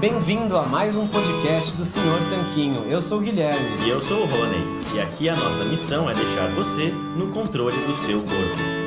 Bem-vindo a mais um podcast do Senhor Tanquinho. Eu sou o Guilherme. E eu sou o Rony. E aqui a nossa missão é deixar você no controle do seu corpo.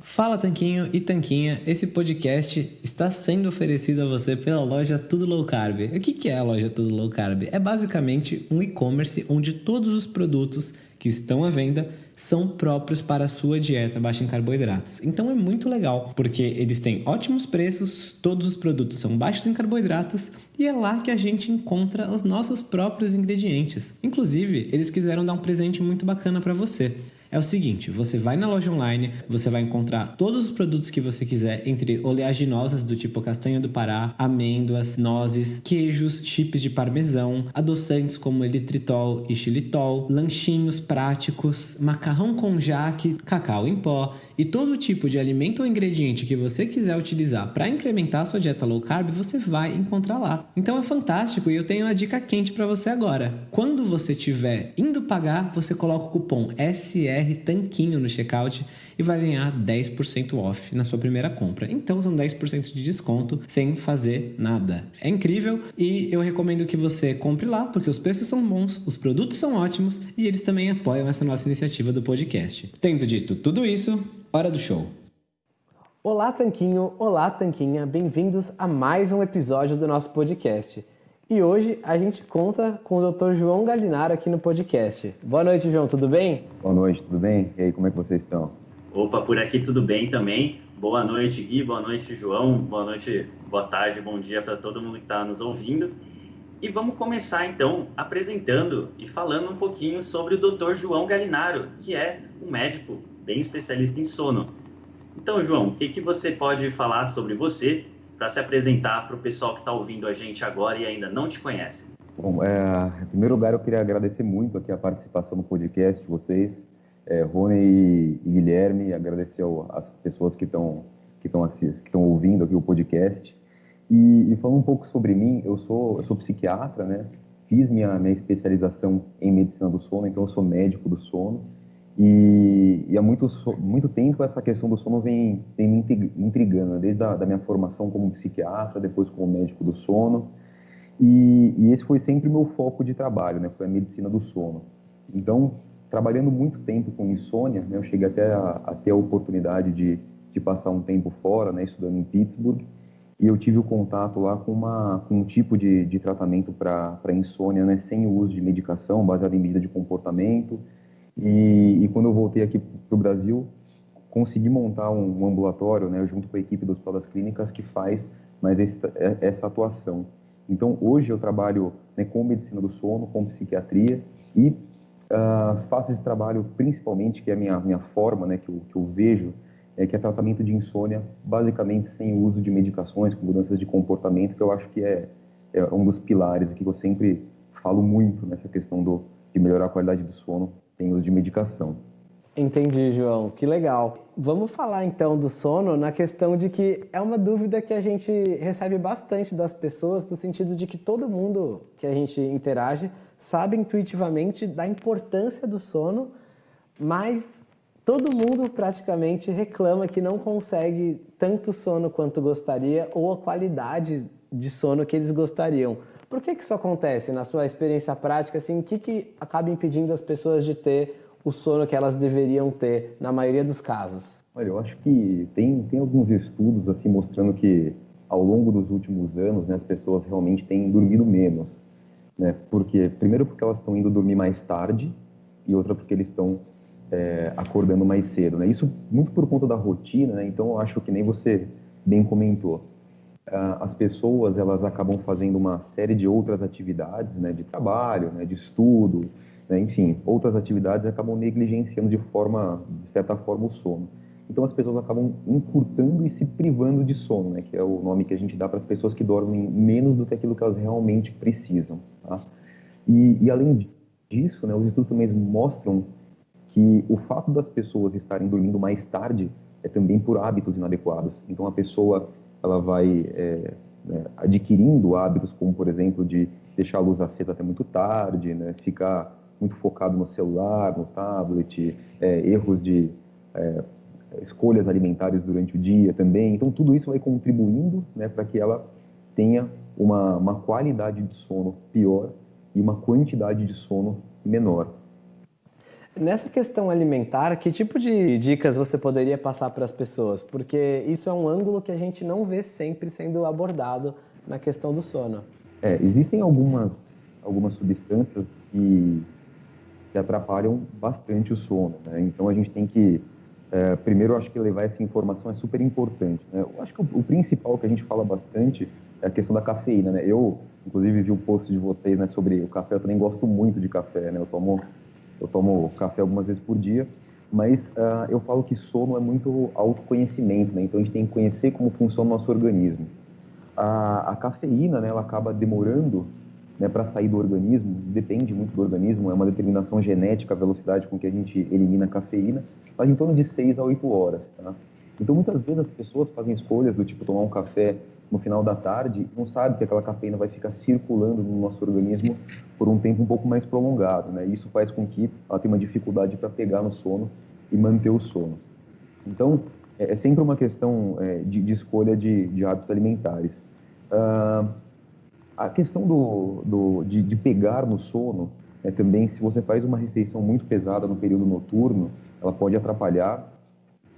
Fala Tanquinho e Tanquinha, esse podcast está sendo oferecido a você pela loja Tudo Low Carb. O que é a loja Tudo Low Carb? É basicamente um e-commerce onde todos os produtos que estão à venda são próprios para a sua dieta baixa em carboidratos. Então é muito legal, porque eles têm ótimos preços, todos os produtos são baixos em carboidratos e é lá que a gente encontra os nossos próprios ingredientes. Inclusive, eles quiseram dar um presente muito bacana para você é o seguinte: você vai na loja online, você vai encontrar todos os produtos que você quiser, entre oleaginosas do tipo castanha do Pará, amêndoas, nozes, queijos, chips de parmesão, adoçantes como elitritol e xilitol, lanchinhos práticos, macarrão com jaque, cacau em pó e todo tipo de alimento ou ingrediente que você quiser utilizar para incrementar sua dieta low carb, você vai encontrar lá. Então é fantástico e eu tenho uma dica quente para você agora. Quando você estiver indo pagar, você coloca o cupom SR BR Tanquinho no checkout e vai ganhar 10% off na sua primeira compra. Então são 10% de desconto sem fazer nada. É incrível e eu recomendo que você compre lá porque os preços são bons, os produtos são ótimos e eles também apoiam essa nossa iniciativa do podcast. Tendo dito tudo isso, hora do show. Olá, Tanquinho! Olá, Tanquinha! Bem-vindos a mais um episódio do nosso podcast. E hoje a gente conta com o Dr. João Galinaro aqui no podcast. Boa noite, João, tudo bem? Boa noite, tudo bem? E aí, como é que vocês estão? Opa, por aqui tudo bem também. Boa noite, Gui, boa noite, João, boa noite, boa tarde, bom dia para todo mundo que está nos ouvindo. E vamos começar então apresentando e falando um pouquinho sobre o Dr. João Galinaro, que é um médico bem especialista em sono. Então, João, o que, que você pode falar sobre você para se apresentar para o pessoal que está ouvindo a gente agora e ainda não te conhece. Bom, é, em primeiro lugar, eu queria agradecer muito aqui a participação no podcast de vocês, é, Rony e, Guilherme, agradecer às pessoas que estão que estão que ouvindo aqui o podcast. E, e, falando um pouco sobre mim, eu sou eu sou psiquiatra, né? Fiz minha minha especialização em medicina do sono, então eu sou médico do sono. E, e há muito, muito tempo essa questão do sono vem, vem me intrigando, né? desde a da minha formação como psiquiatra, depois como médico do sono. E, e, esse foi sempre meu foco de trabalho, né? foi a medicina do sono. Então, trabalhando muito tempo com insônia, né? eu cheguei até a, a a oportunidade de, de passar um tempo fora, né? estudando em Pittsburgh, e eu tive o contato lá com, uma, com um tipo de, de tratamento para insônia, né? sem o uso de medicação, baseado em medida de comportamento, e, e quando eu voltei aqui para o Brasil, consegui montar um, um, ambulatório, né, junto com a equipe do Hospital das Clínicas, que faz mais essa, é, essa atuação. Então, hoje eu trabalho né, com medicina do sono, com psiquiatria e uh, faço esse trabalho principalmente, que é a minha, minha forma, né, que, eu, que eu vejo, é que é tratamento de insônia, basicamente sem uso de medicações, com mudanças de comportamento, que eu acho que é, é um dos pilares que eu sempre falo muito nessa questão do, de melhorar a qualidade do sono tem uso de medicação. Entendi, João. Que legal. Vamos falar então do sono na questão de que é uma dúvida que a gente recebe bastante das pessoas, no sentido de que todo mundo que a gente interage sabe intuitivamente da importância do sono, mas todo mundo praticamente reclama que não consegue tanto sono quanto gostaria ou a qualidade de sono que eles gostariam. Por que, que isso acontece na sua experiência prática? Assim, o que, que acaba impedindo as pessoas de ter o sono que elas deveriam ter na maioria dos casos? Olha, eu acho que tem, tem alguns estudos assim mostrando que ao longo dos últimos anos, né, as pessoas realmente têm dormido menos, né? Porque primeiro porque elas estão indo dormir mais tarde e outra porque eles estão é, acordando mais cedo, né? Isso muito por conta da rotina, né? Então eu acho que nem você bem comentou as pessoas elas acabam fazendo uma série de outras atividades, né, de trabalho, né, de estudo, né, enfim, outras atividades acabam negligenciando de forma, de certa forma, o sono. Então as pessoas acabam encurtando e se privando de sono, né, que é o nome que a gente dá para as pessoas que dormem menos do que aquilo que elas realmente precisam. Tá? E, e além disso, né, os estudos também mostram que o fato das pessoas estarem dormindo mais tarde é também por hábitos inadequados. Então a pessoa ela vai é, né, adquirindo hábitos como, por exemplo, de deixar a luz acesa até muito tarde, né, ficar muito focado no celular, no tablet, é, erros de é, escolhas alimentares durante o dia também. Então, tudo isso vai contribuindo né, para que ela tenha uma, uma qualidade de sono pior e uma quantidade de sono menor. Nessa questão alimentar, que tipo de dicas você poderia passar para as pessoas? Porque isso é um ângulo que a gente não vê sempre sendo abordado na questão do sono. É, existem algumas, algumas substâncias que, que atrapalham bastante o sono. Né? Então a gente tem que, é, primeiro, acho que levar essa informação é super importante. Né? Eu acho que o, o, principal que a gente fala bastante é a questão da cafeína. Né? Eu, inclusive, vi um post de vocês né, sobre o café. Eu também gosto muito de café. Né? Eu tomo eu tomo café algumas vezes por dia, mas uh, eu falo que sono é muito autoconhecimento, né? Então a gente tem que conhecer como funciona o nosso organismo. A, a cafeína, né, ela acaba demorando né, para sair do organismo, depende muito do organismo, é uma determinação genética a velocidade com que a gente elimina a cafeína, mas em torno de 6 a 8 horas, tá? Então muitas vezes as pessoas fazem escolhas do tipo tomar um café no final da tarde, não sabe que aquela cafeína vai ficar circulando no nosso organismo por um tempo um pouco mais prolongado, né? Isso faz com que ela tenha uma dificuldade para pegar no sono e manter o sono. Então, é, é sempre uma questão é, de, de, escolha de, de hábitos alimentares. Uh, a questão do, do de, de, pegar no sono, é, também, se você faz uma refeição muito pesada no período noturno, ela pode atrapalhar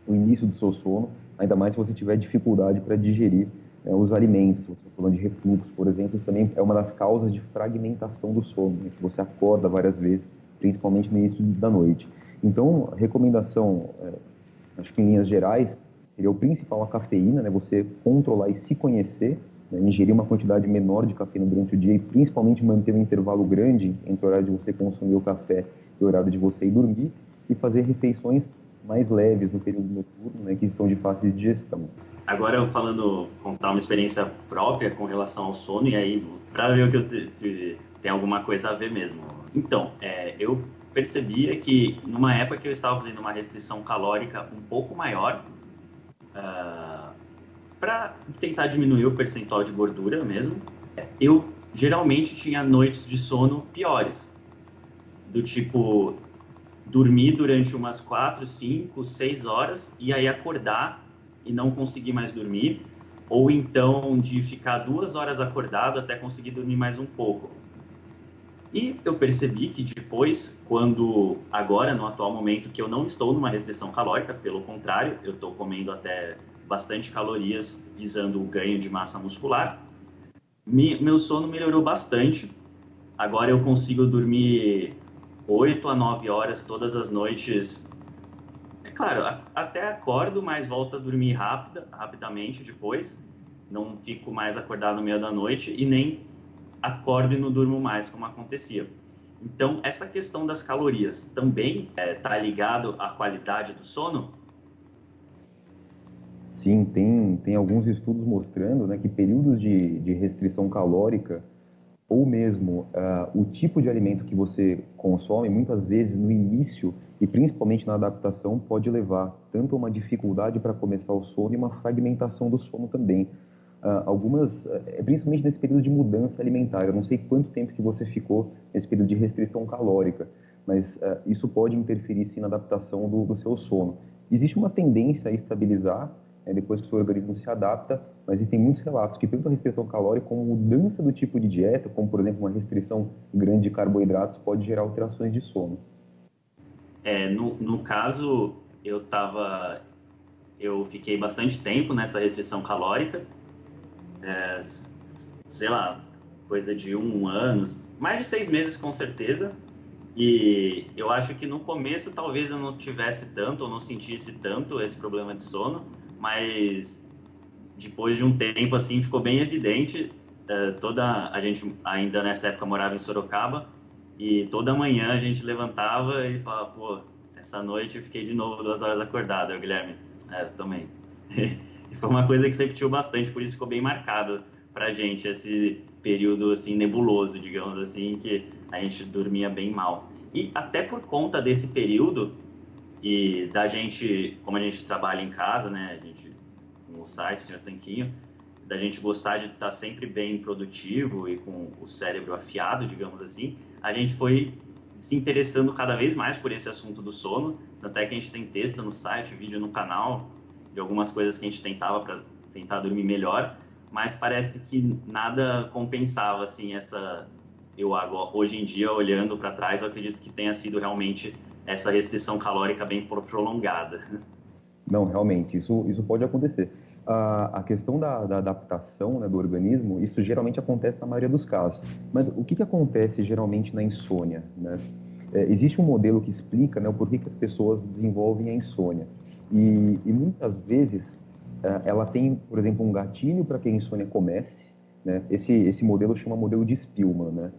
o início do seu sono, ainda mais se você tiver dificuldade para digerir é, os alimentos, você está falando de refluxo, por exemplo, isso também é uma das causas de fragmentação do sono, né, que você acorda várias vezes, principalmente no início da noite. Então, recomendação, é, acho que em linhas gerais, seria o principal a cafeína, né, você controlar e se conhecer, né, ingerir uma quantidade menor de cafeína durante o dia e principalmente manter um intervalo grande entre o horário de você consumir o café e o horário de você ir dormir e fazer refeições mais leves no período noturno, né, que são de fácil digestão. Agora falando, contar uma experiência própria com relação ao sono, e aí, para ver o que eu, se, tem alguma coisa a ver mesmo. Então, é, eu percebia que numa época que eu estava fazendo uma restrição calórica um pouco maior, uh, ah, para tentar diminuir o percentual de gordura mesmo, eu geralmente tinha noites de sono piores. Do tipo, dormir durante umas 4, 5, 6 horas e aí acordar e não conseguir mais dormir, ou então de ficar duas horas acordado até conseguir dormir mais um pouco. E eu percebi que depois, quando agora, no atual momento, que eu não estou numa restrição calórica, pelo contrário, eu estou comendo até bastante calorias visando o ganho de massa muscular, me, meu sono melhorou bastante. Agora eu consigo dormir 8 a 9 horas todas as noites claro, até acordo, mas volto a dormir rápida, rapidamente depois. Não fico mais acordado no meio da noite e nem acordo e não durmo mais, como acontecia. Então, essa questão das calorias também está é, tá ligado à qualidade do sono? Sim, tem, tem alguns estudos mostrando né, que períodos de, de restrição calórica ou mesmo uh, o tipo de alimento que você consome, muitas vezes no início e principalmente na adaptação, pode levar tanto a uma dificuldade para começar o sono e uma fragmentação do sono também. Uh, algumas, uh, principalmente nesse período de mudança alimentar, eu não sei quanto tempo que você ficou nesse período de restrição calórica, mas uh, isso pode interferir sim na adaptação do, do seu sono. Existe uma tendência a estabilizar é, depois que o seu organismo se adapta, mas tem muitos relatos que tanto a restrição calórica como mudança do tipo de dieta, como por exemplo uma restrição grande de carboidratos, pode gerar alterações de sono. É, no, no caso, eu tava, eu fiquei bastante tempo nessa restrição calórica, é, sei lá, coisa de um ano, mais de seis meses com certeza, e eu acho que no começo talvez eu não tivesse tanto ou não sentisse tanto esse problema de sono, mas depois de um tempo assim ficou bem evidente. Uh, toda a gente ainda nessa época morava em Sorocaba e toda manhã a gente levantava e falava, pô, essa noite eu fiquei de novo duas horas acordado, eu, Guilherme. É, também. e foi uma coisa que você repetiu bastante, por isso ficou bem marcado pra gente esse período assim nebuloso, digamos assim, que a gente dormia bem mal. E até por conta desse período, e da gente, como a gente trabalha em casa, né, a gente, no site, Senhor Tanquinho, da gente gostar de estar sempre bem produtivo e com o cérebro afiado, digamos assim, a gente foi se interessando cada vez mais por esse assunto do sono, até que a gente tem texto no site, vídeo no canal, de algumas coisas que a gente tentava para tentar dormir melhor, mas parece que nada compensava assim essa eu agora, hoje em dia olhando para trás, eu acredito que tenha sido realmente essa restrição calórica bem prolongada. Não, realmente, isso, isso pode acontecer. A, questão da, da adaptação né, do organismo, isso geralmente acontece na maioria dos casos. Mas o que, que acontece geralmente na insônia? Né? É, existe um modelo que explica né, o porquê que as pessoas desenvolvem a insônia. E, e muitas vezes é, ela tem, por exemplo, um gatilho para que a insônia comece. Né? Esse, esse modelo chama modelo de Spielman. Né?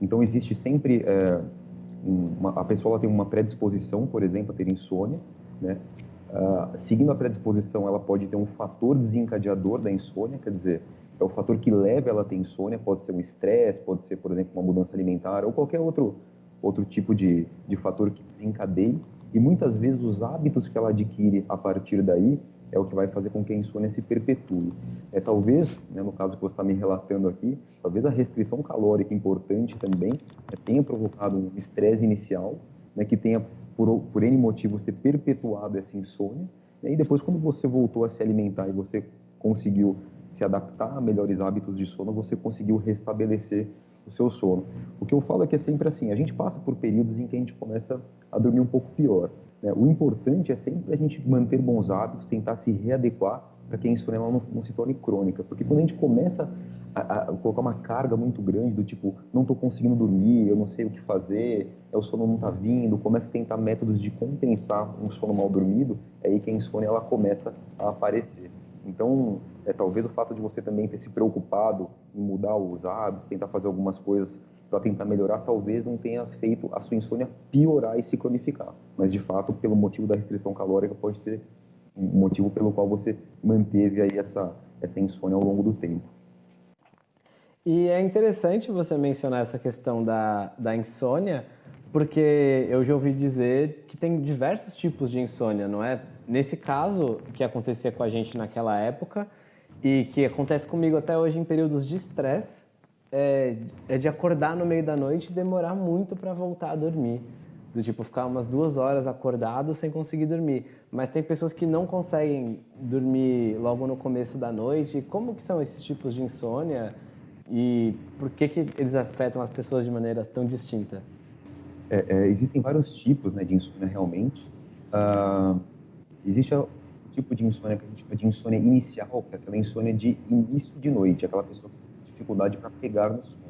Então, existe sempre... É, uma, a pessoa tem uma predisposição, por exemplo, a ter insônia, né? Uh, seguindo a predisposição, ela pode ter um fator desencadeador da insônia, quer dizer, é o fator que leva ela a ter insônia, pode ser um estresse, pode ser, por exemplo, uma mudança alimentar ou qualquer outro, outro tipo de, de fator que desencadeie. E muitas vezes os hábitos que ela adquire a partir daí é o que vai fazer com que a insônia se perpetue. É talvez, né, no caso que você está me relatando aqui, talvez a restrição calórica importante também né, tenha provocado um estresse inicial, né, que tenha por, por N motivos ter perpetuado essa insônia, né, e depois quando você voltou a se alimentar e você conseguiu se adaptar a melhores hábitos de sono, você conseguiu restabelecer o seu sono. O que eu falo é que é sempre assim, a gente passa por períodos em que a gente começa a dormir um pouco pior. Né? O importante é sempre a gente manter bons hábitos, tentar se readequar para que a insônia não, não, se torne crônica. Porque quando a gente começa a, a, colocar uma carga muito grande do tipo, não estou conseguindo dormir, eu não sei o que fazer, é, o sono não está vindo, começa a tentar métodos de compensar um sono mal dormido, é aí que a insônia ela começa a aparecer. Então, é, talvez o fato de você também ter se preocupado em mudar os hábitos, tentar fazer algumas coisas para tentar melhorar, talvez não tenha feito a sua insônia piorar e se cronificar. Mas, de fato, pelo motivo da restrição calórica, pode ser um motivo pelo qual você manteve aí essa, essa insônia ao longo do tempo. E é interessante você mencionar essa questão da, da insônia, porque eu já ouvi dizer que tem diversos tipos de insônia, não é? Nesse caso, que acontecia com a gente naquela época e que acontece comigo até hoje em períodos de estresse, é, é de acordar no meio da noite e demorar muito para voltar a dormir. Do tipo, ficar umas duas horas acordado sem conseguir dormir. Mas tem pessoas que não conseguem dormir logo no começo da noite. Como que são esses tipos de insônia? E por que, que eles afetam as pessoas de maneira tão distinta? É, é, existem vários tipos né, de insônia realmente. Uh, existe o tipo de insônia que a gente chama de insônia inicial, que é aquela insônia de início de noite, aquela pessoa que tem dificuldade para pegar no sono.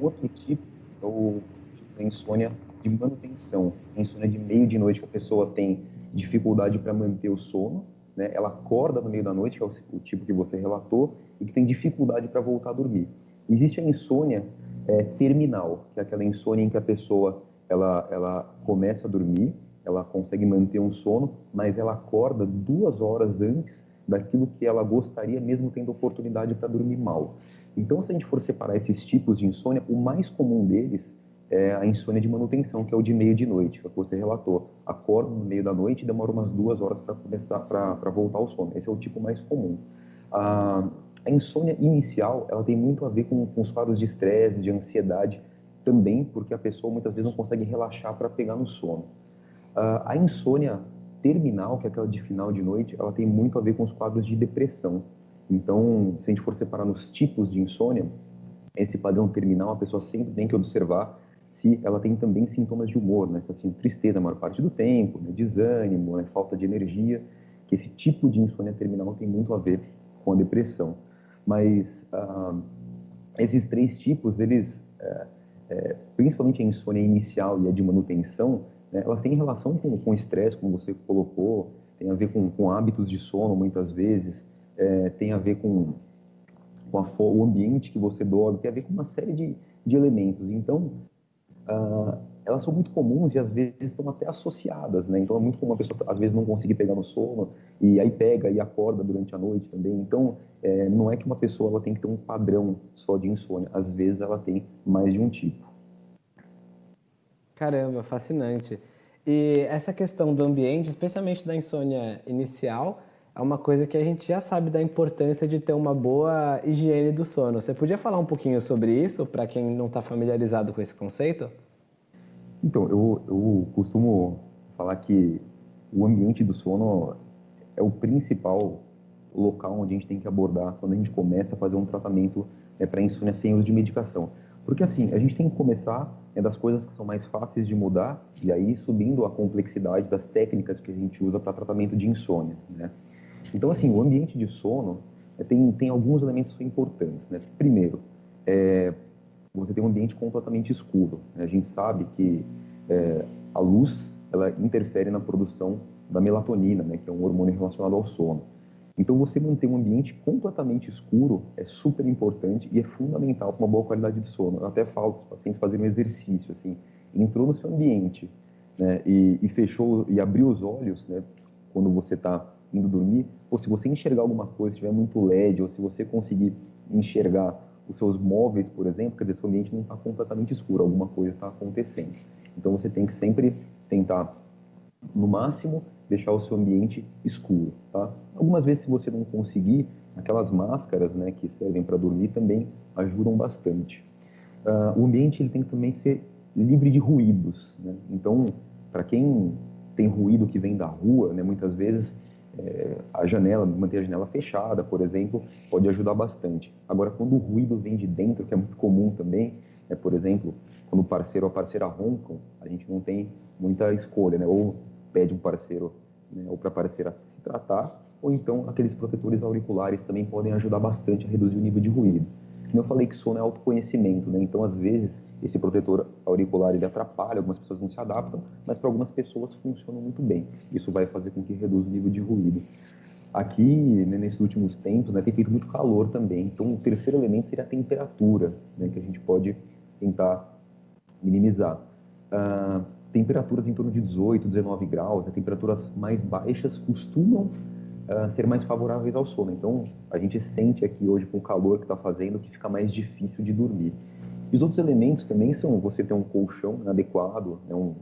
O outro tipo é o tipo da insônia de manutenção, insônia de meio de noite, que a pessoa tem dificuldade para manter o sono, né? ela acorda no meio da noite, que é o, o tipo que você relatou, e que tem dificuldade para voltar a dormir. Existe a insônia é, terminal, que é aquela insônia em que a pessoa ela, ela começa a dormir, ela consegue manter um sono, mas ela acorda duas horas antes daquilo que ela gostaria, mesmo tendo oportunidade para dormir mal. Então, se a gente for separar esses tipos de insônia, o mais comum deles é a insônia de manutenção, que é o de meio de noite, que você relatou. Acorda no meio da noite e demora umas duas horas para começar para voltar ao sono. Esse é o tipo mais comum. A, a insônia inicial, ela tem muito a ver com, com os quadros de estresse, de ansiedade, também porque a pessoa muitas vezes não consegue relaxar para pegar no sono. Uh, a insônia terminal, que é aquela de final de noite, ela tem muito a ver com os quadros de depressão. Então, se a gente for separar nos tipos de insônia, esse padrão terminal, a pessoa sempre tem que observar se ela tem também sintomas de humor, né? Assim, tristeza a maior parte do tempo, né? desânimo, né? falta de energia, que esse tipo de insônia terminal tem muito a ver com a depressão. Mas ah, esses três tipos, eles, é, é, principalmente a insônia inicial e a de manutenção, né? elas têm relação com, com o estresse, como você colocou, tem a ver com, com hábitos de sono, muitas vezes, é, tem a ver com, com a, o ambiente que você dorme, tem a ver com uma série de, de elementos. Então, uh, elas são muito comuns e às vezes estão até associadas, né? Então é muito comum a pessoa às vezes não conseguir pegar no sono e aí pega e acorda durante a noite também. Então é, não é que uma pessoa ela tem que ter um padrão só de insônia, às vezes ela tem mais de um tipo. Caramba, fascinante. E essa questão do ambiente, especialmente da insônia inicial, é uma coisa que a gente já sabe da importância de ter uma boa higiene do sono. Você podia falar um pouquinho sobre isso para quem não está familiarizado com esse conceito? Então, eu, eu costumo falar que o ambiente do sono é o principal local onde a gente tem que abordar quando a gente começa a fazer um tratamento né, para insônia sem uso de medicação. Porque assim, a gente tem que começar é das coisas que são mais fáceis de mudar e aí subindo a complexidade das técnicas que a gente usa para tratamento de insônia, né? Então assim, o ambiente de sono é, tem, tem alguns elementos importantes, né? Primeiro, é, você tem um ambiente completamente escuro. Né? A gente sabe que é, a luz ela interfere na produção da melatonina, né? Que é um hormônio relacionado ao sono. Então, você manter um ambiente completamente escuro é super importante e é fundamental para uma boa qualidade de sono. Eu até falo para os pacientes fazerem um exercício, assim, entrou no seu ambiente né, e, e, fechou e abriu os olhos, né, quando você está indo dormir, ou se você enxergar alguma coisa, se tiver muito LED, ou se você conseguir enxergar os seus móveis, por exemplo, quer dizer, seu ambiente não está completamente escuro, alguma coisa está acontecendo. Então, você tem que sempre tentar, no máximo, deixar o seu ambiente escuro, tá? Algumas vezes, se você não conseguir, aquelas máscaras, né, que servem para dormir também ajudam bastante. Uh, o ambiente ele tem que também ser livre de ruídos, né? Então, para quem tem ruído que vem da rua, né, muitas vezes é, a janela, manter a janela fechada, por exemplo, pode ajudar bastante. Agora, quando o ruído vem de dentro, que é muito comum também, é, por exemplo, quando o parceiro ou a parceira roncam, a gente não tem muita escolha, né? Ou pede um parceiro né, ou para a parceira se tratar, ou então aqueles protetores auriculares também podem ajudar bastante a reduzir o nível de ruído. Como eu falei que sono é autoconhecimento, né? então às vezes esse protetor auricular ele atrapalha, algumas pessoas não se adaptam, mas para algumas pessoas funciona muito bem. Isso vai fazer com que reduza o nível de ruído. Aqui, né, nesses últimos tempos, né, tem feito muito calor também, então o terceiro elemento seria a temperatura, né, que a gente pode tentar minimizar. Uh, temperaturas em torno de 18, 19 graus, né, temperaturas mais baixas costumam uh, ser mais favoráveis ao sono. Então, a gente sente aqui hoje com o calor que está fazendo que fica mais difícil de dormir. E os outros elementos também são você ter um colchão adequado, né, um,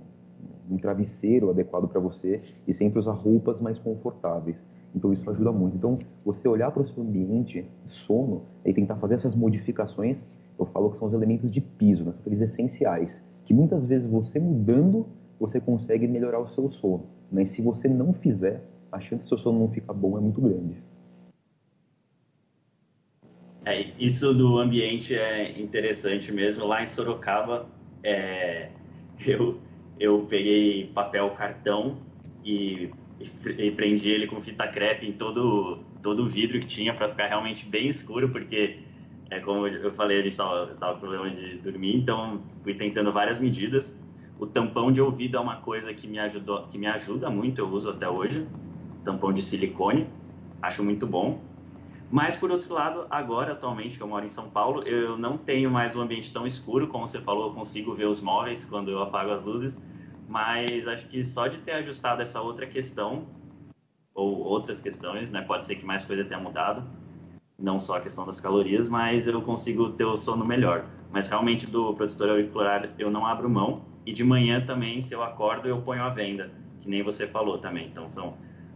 um travesseiro adequado para você e sempre usar roupas mais confortáveis. Então isso ajuda muito. Então você olhar para o seu ambiente sono e tentar fazer essas modificações, eu falo que são os elementos de piso, né, são aqueles essenciais que muitas vezes você mudando, você consegue melhorar o seu sono. Mas se você não fizer, a chance do seu sono não ficar bom é muito grande. É, isso do ambiente é interessante mesmo. Lá em Sorocaba, é, eu, eu peguei papel cartão e, e, prendi ele com fita crepe em todo, todo o vidro que tinha para ficar realmente bem escuro, porque é como eu falei, a gente tava, tava com problema de dormir, então fui tentando várias medidas. O tampão de ouvido é uma coisa que me ajudou, que me ajuda muito, eu uso até hoje. Tampão de silicone, acho muito bom. Mas por outro lado, agora atualmente que eu moro em São Paulo, eu não tenho mais um ambiente tão escuro, como você falou, eu consigo ver os móveis quando eu apago as luzes. Mas acho que só de ter ajustado essa outra questão ou outras questões, né, pode ser que mais coisa tenha mudado não só a questão das calorias, mas eu consigo ter o sono melhor. Mas realmente do protetor auricular eu não abro mão e de manhã também, se eu acordo, eu ponho a venda, que nem você falou também. Então são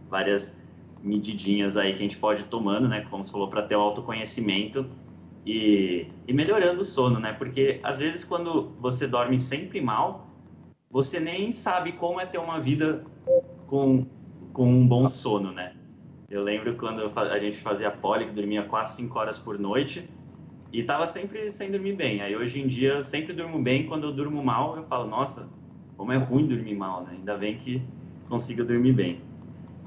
várias medidinhas aí que a gente pode ir tomando, né, como você falou, para ter o autoconhecimento e, e melhorando o sono, né? Porque às vezes quando você dorme sempre mal, você nem sabe como é ter uma vida com, com um bom sono, né? Eu lembro quando a gente fazia poli, que dormia 4, 5 horas por noite, e tava sempre sem dormir bem. Aí hoje em dia eu sempre durmo bem, quando eu durmo mal, eu falo, nossa, como é ruim dormir mal, né? Ainda bem que consigo dormir bem.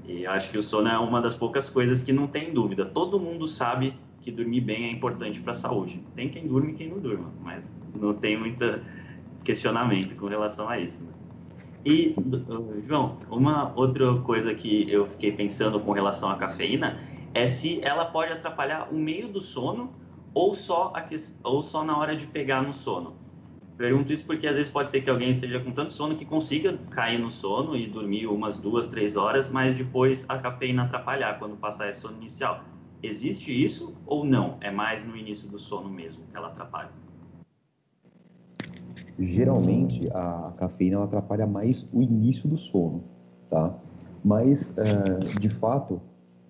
E acho que o sono é uma das poucas coisas que não tem dúvida. Todo mundo sabe que dormir bem é importante para a saúde. Tem quem durme e quem não durma, mas não tem muito questionamento com relação a isso. Né? E, João, uma outra coisa que eu fiquei pensando com relação à cafeína é se ela pode atrapalhar o meio do sono ou só, a, ou só na hora de pegar no sono. Pergunto isso porque às vezes pode ser que alguém esteja com tanto sono que consiga cair no sono e dormir umas duas, três horas, mas depois a cafeína atrapalhar quando passar esse sono inicial. Existe isso ou não? É mais no início do sono mesmo que ela atrapalha? geralmente a cafeína ela atrapalha mais o início do sono, tá? Mas, é, de fato,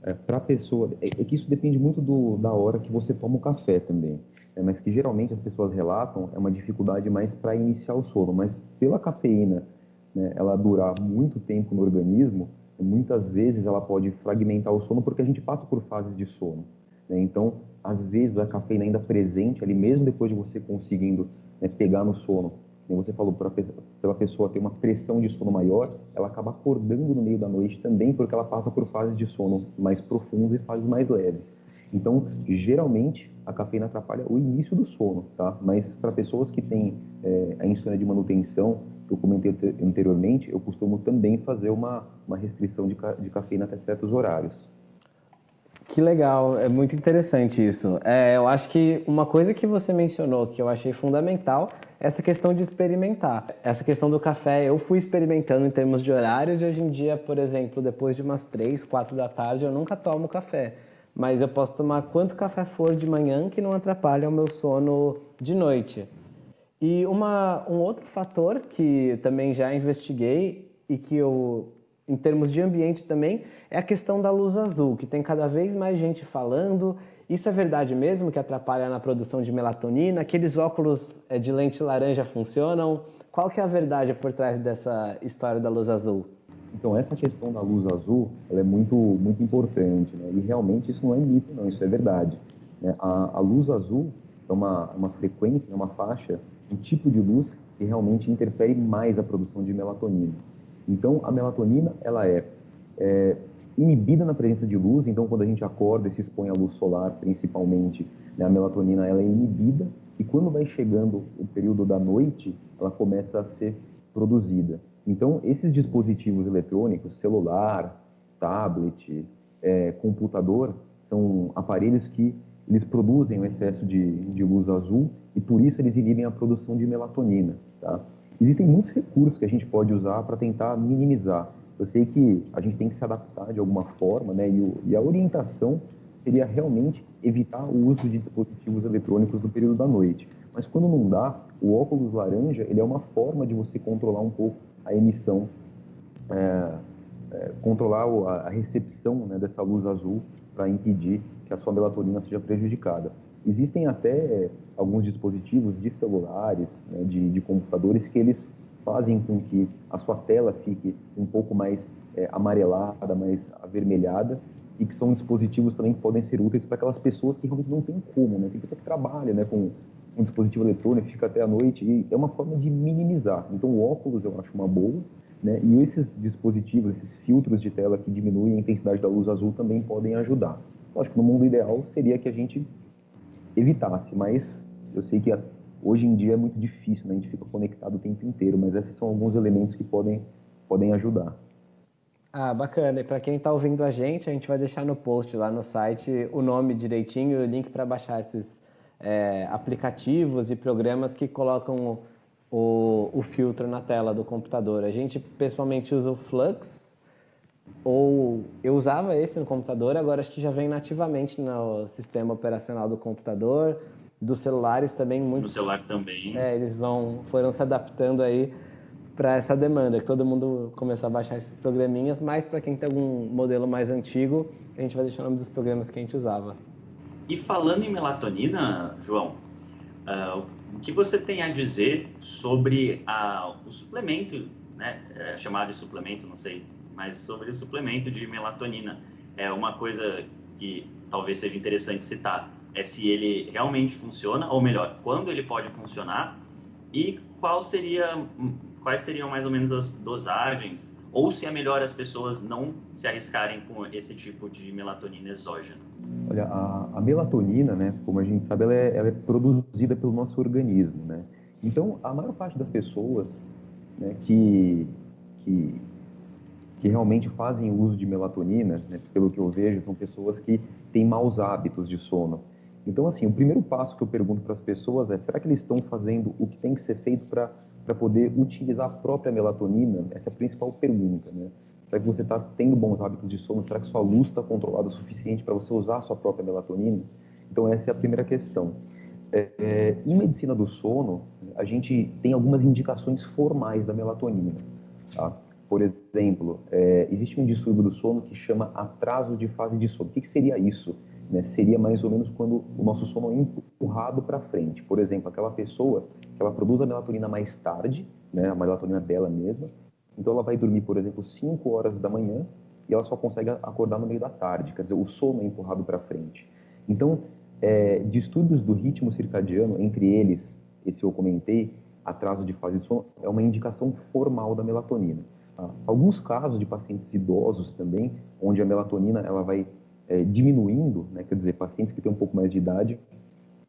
é, para a pessoa, é, é, que isso depende muito do, da hora que você toma o café também, é, mas que geralmente as pessoas relatam é uma dificuldade mais para iniciar o sono, mas pela cafeína, né, ela durar muito tempo no organismo, muitas vezes ela pode fragmentar o sono porque a gente passa por fases de sono. Né? Então, às vezes a cafeína ainda presente ali, mesmo depois de você conseguindo né, pegar no sono, como você falou, pela pessoa ter uma pressão de sono maior, ela acaba acordando no meio da noite também, porque ela passa por fases de sono mais profundas e fases mais leves. Então, geralmente, a cafeína atrapalha o início do sono, tá? Mas para pessoas que têm é, a insônia de manutenção, que eu comentei anteriormente, eu costumo também fazer uma, uma restrição de, de cafeína até certos horários. Que legal, é muito interessante isso. É, eu acho que uma coisa que você mencionou que eu achei fundamental é essa questão de experimentar. Essa questão do café, eu fui experimentando em termos de horários e hoje em dia, por exemplo, depois de umas 3, 4 da tarde, eu nunca tomo café. Mas eu posso tomar quanto café for de manhã que não atrapalha o meu sono de noite. E uma, um outro fator que também já investiguei e que eu em termos de ambiente também, é a questão da luz azul, que tem cada vez mais gente falando. Isso é verdade mesmo que atrapalha na produção de melatonina? Aqueles óculos eh, de lente laranja funcionam? Qual que é a verdade por trás dessa história da luz azul? Então, essa questão da luz azul ela é muito, muito importante, né? e realmente isso não é mito, não, isso é verdade. Né? A, a luz azul é uma, uma frequência, é uma faixa, um tipo de luz que realmente interfere mais a produção de melatonina. Então, a melatonina, ela é, é, inibida na presença de luz, então quando a gente acorda e se expõe à luz solar, principalmente, né, a melatonina ela é inibida, e quando vai chegando o período da noite, ela começa a ser produzida. Então, esses dispositivos eletrônicos, celular, tablet, é, computador, são aparelhos que eles produzem um excesso de, de luz azul e por isso eles inibem a produção de melatonina, tá? Existem muitos recursos que a gente pode usar para tentar minimizar. Eu sei que a gente tem que se adaptar de alguma forma, né? E, o, e a orientação seria realmente evitar o uso de dispositivos eletrônicos no período da noite. Mas quando não dá, o óculos laranja ele é uma forma de você controlar um pouco a emissão, é, é, controlar a, a recepção né, dessa luz azul para impedir que a sua melatonina seja prejudicada. Existem até alguns dispositivos de celulares, né, de, de, computadores, que eles fazem com que a sua tela fique um pouco mais é, amarelada, mais avermelhada, e que são dispositivos também que podem ser úteis para aquelas pessoas que realmente não têm como, né? Tem pessoa que trabalha né, com um dispositivo eletrônico, fica até a noite, e é uma forma de minimizar. Então, o óculos eu acho uma boa, né? E esses dispositivos, esses filtros de tela que diminuem a intensidade da luz azul também podem ajudar. Acho que no mundo ideal seria que a gente evitasse, mas eu sei que hoje em dia é muito difícil, né? a gente fica conectado o tempo inteiro, mas esses são alguns elementos que podem, podem ajudar. Ah, bacana. E para quem está ouvindo a gente, a gente vai deixar no post lá no site o nome direitinho e o link para baixar esses é, aplicativos e programas que colocam o, o, filtro na tela do computador. A gente pessoalmente usa o Flux, ou eu usava esse no computador, agora acho que já vem nativamente no sistema operacional do computador, dos celulares também. Muitos, no celular também. É, eles vão, foram se adaptando aí para essa demanda, que todo mundo começou a baixar esses programinhas, mas para quem tem algum modelo mais antigo, a gente vai deixar o nome dos programas que a gente usava. E falando em melatonina, João, uh, o que você tem a dizer sobre a, o suplemento, né, é chamado de suplemento, não sei mas sobre o suplemento de melatonina. É uma coisa que talvez seja interessante citar, é se ele realmente funciona, ou melhor, quando ele pode funcionar e qual seria, quais seriam mais ou menos as dosagens, ou se é melhor as pessoas não se arriscarem com esse tipo de melatonina exógena. Olha, a, a melatonina, né, como a gente sabe, ela é, ela é, produzida pelo nosso organismo, né? Então, a maior parte das pessoas né, que, que que realmente fazem uso de melatonina, né, pelo que eu vejo, são pessoas que têm maus hábitos de sono. Então, assim, o primeiro passo que eu pergunto para as pessoas é: será que eles estão fazendo o que tem que ser feito para poder utilizar a própria melatonina? Essa é a principal pergunta, né? Será que você está tendo bons hábitos de sono? Será que sua luz está controlada o suficiente para você usar a sua própria melatonina? Então, essa é a primeira questão. É, é, em medicina do sono, a gente tem algumas indicações formais da melatonina. Tá? Por exemplo, é, existe um distúrbio do sono que chama atraso de fase de sono. O que, que seria isso? Né? Seria mais ou menos quando o nosso sono é empurrado para frente. Por exemplo, aquela pessoa que ela produz a melatonina mais tarde, né, a melatonina dela mesma. Então ela vai dormir, por exemplo, 5 horas da manhã e ela só consegue acordar no meio da tarde, quer dizer, o sono é empurrado para frente. Então, é, distúrbios do ritmo circadiano, entre eles, esse eu comentei, atraso de fase de sono, é uma indicação formal da melatonina. Tá? Alguns casos de pacientes idosos também, onde a melatonina ela vai é, diminuindo, né, quer dizer, pacientes que têm um pouco mais de idade,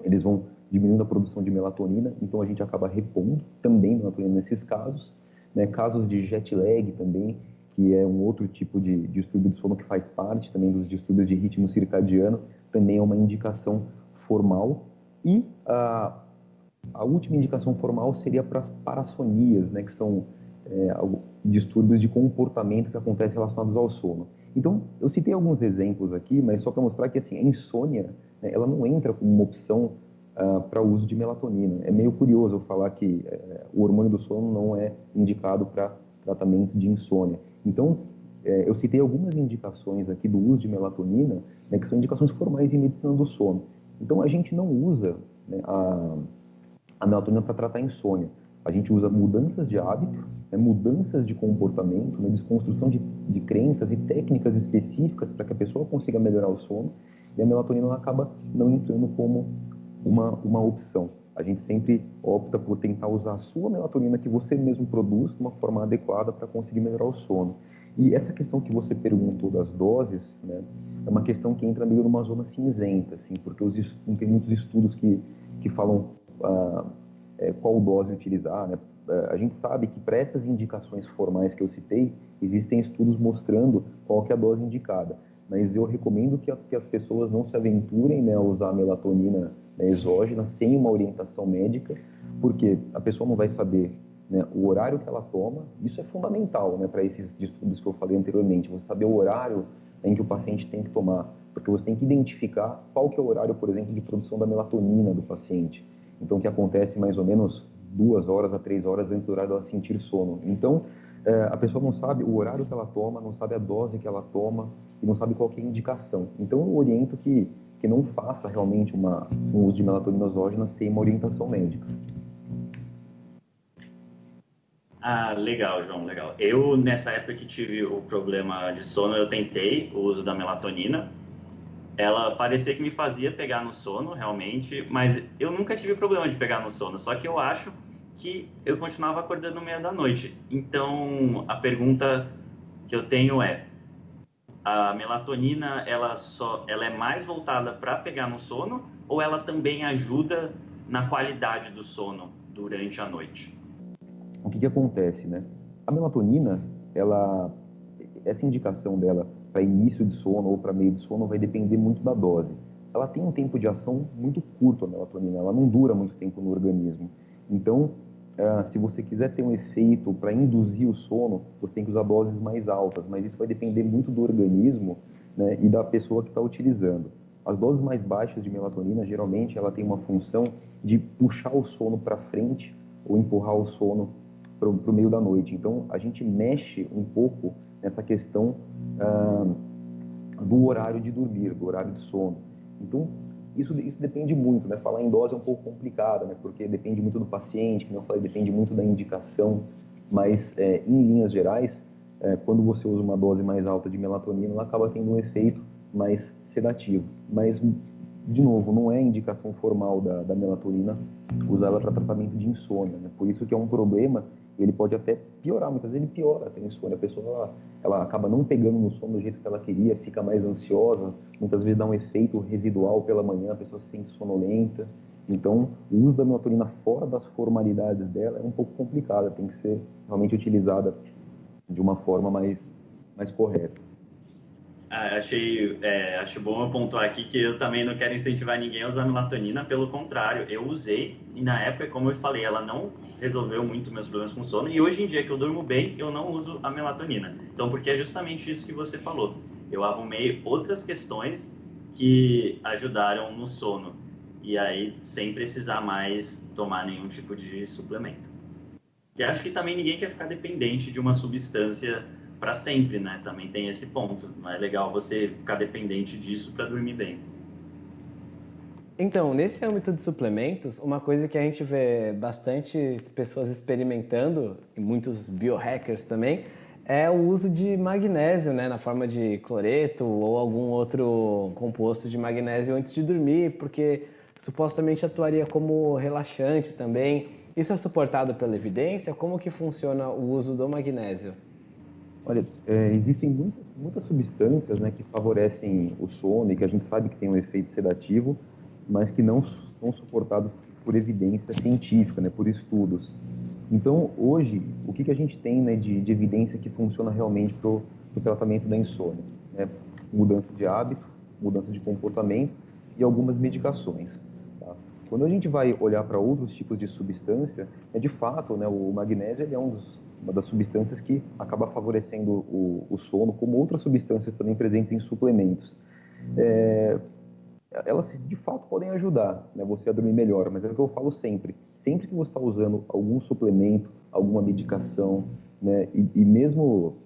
eles vão diminuindo a produção de melatonina, então a gente acaba repondo também melatonina nesses casos. Né, casos de jet lag também, que é um outro tipo de distúrbio de sono que faz parte também dos distúrbios de ritmo circadiano, também é uma indicação formal. E a, a última indicação formal seria para as parassonias, né, que são é, distúrbios de comportamento que acontecem relacionados ao sono. Então, eu citei alguns exemplos aqui, mas só para mostrar que assim, a insônia né, ela não entra como uma opção uh, para o uso de melatonina. É meio curioso falar que uh, o hormônio do sono não é indicado para tratamento de insônia. Então, é, eu citei algumas indicações aqui do uso de melatonina, né, que são indicações formais em medicina do sono. Então, a gente não usa né, a, a melatonina para tratar insônia. A gente usa mudanças de hábito, né, mudanças de comportamento, né, desconstrução de, de crenças e técnicas específicas para que a pessoa consiga melhorar o sono. E a melatonina acaba não entrando como uma, uma opção. A gente sempre opta por tentar usar a sua melatonina que você mesmo produz de uma forma adequada para conseguir melhorar o sono. E essa questão que você perguntou das doses, né, é uma questão que entra meio numa zona cinzenta, assim, porque os, tem muitos estudos que, que falam ah, é, qual dose utilizar. Né? É, a gente sabe que para essas indicações formais que eu citei, existem estudos mostrando qual que é a dose indicada. Mas eu recomendo que, a, que as pessoas não se aventurem né, a usar melatonina né, exógena sem uma orientação médica, porque a pessoa não vai saber né, o horário que ela toma, isso é fundamental né, para esses estudos que eu falei anteriormente, você saber o horário em que o paciente tem que tomar, porque você tem que identificar qual que é o horário, por exemplo, de produção da melatonina do paciente. Então, que acontece mais ou menos duas horas a três horas antes do horário dela sentir sono. Então, é, a pessoa não sabe o horário que ela toma, não sabe a dose que ela toma e não sabe qual é a indicação. Então, eu oriento que, que não faça realmente uma, um uso de melatonina exógena sem uma orientação médica. Ah, legal, João, legal. Eu, nessa época que tive o problema de sono, eu tentei o uso da melatonina. Ela parecia que me fazia pegar no sono, realmente, mas eu nunca tive problema de pegar no sono. Só que eu acho que eu continuava acordando no meio da noite. Então, a pergunta que eu tenho é: a melatonina, ela só, ela é mais voltada para pegar no sono ou ela também ajuda na qualidade do sono durante a noite? o que, que acontece, né? A melatonina, ela, essa indicação dela para início de sono ou para meio de sono vai depender muito da dose. Ela tem um tempo de ação muito curto, a melatonina, ela não dura muito tempo no organismo. Então, uh, se você quiser ter um efeito para induzir o sono, você tem que usar doses mais altas, mas isso vai depender muito do organismo né, e da pessoa que está utilizando. As doses mais baixas de melatonina, geralmente, ela tem uma função de puxar o sono para frente ou empurrar o sono para o meio da noite. Então, a gente mexe um pouco nessa questão ah, do horário de dormir, do horário de sono. Então, isso, isso depende muito, né? Falar em dose é um pouco complicado, né? Porque depende muito do paciente, como eu falei, depende muito da indicação. Mas, é, em linhas gerais, é, quando você usa uma dose mais alta de melatonina, ela acaba tendo um efeito mais sedativo. Mas, de novo, não é indicação formal da, da melatonina usar ela para tratamento de insônia. Né? Por isso que é um problema ele pode até piorar, muitas vezes ele piora a insônia. A pessoa ela, ela, acaba não pegando no sono do jeito que ela queria, fica mais ansiosa, muitas vezes dá um efeito residual pela manhã, a pessoa se sente sonolenta. Então, o uso da melatonina fora das formalidades dela é um pouco complicado, tem que ser realmente utilizada de uma forma mais, mais correta. Ah, achei, é, acho bom eu pontuar aqui que eu também não quero incentivar ninguém a usar melatonina, pelo contrário, eu usei e na época, como eu falei, ela não resolveu muito meus problemas com sono e hoje em dia que eu durmo bem, eu não uso a melatonina. Então, porque é justamente isso que você falou. Eu arrumei outras questões que ajudaram no sono e aí sem precisar mais tomar nenhum tipo de suplemento. Que acho que também ninguém quer ficar dependente de uma substância para sempre, né? Também tem esse ponto. Não é legal você ficar dependente disso para dormir bem. Então, nesse âmbito de suplementos, uma coisa que a gente vê bastante pessoas experimentando, e muitos biohackers também, é o uso de magnésio, né, na forma de cloreto ou algum outro composto de magnésio antes de dormir, porque supostamente atuaria como relaxante também. Isso é suportado pela evidência? Como que funciona o uso do magnésio? Olha, é, existem muitas, muitas substâncias né, que favorecem o sono e que a gente sabe que tem um efeito sedativo, mas que não são suportados por evidência científica, né, por estudos. Então, hoje, o que, que a gente tem né, de, de evidência que funciona realmente para o tratamento da insônia? Né? Mudança de hábito, mudança de comportamento e algumas medicações. Tá? Quando a gente vai olhar para outros tipos de substância, é de fato, né, o magnésio é um dos, uma das substâncias que acaba favorecendo o, o, sono, como outras substâncias também presentes em suplementos. É, elas de fato podem ajudar né, você a dormir melhor, mas é o que eu falo sempre sempre que você está usando algum suplemento, alguma medicação, né, e, e, mesmo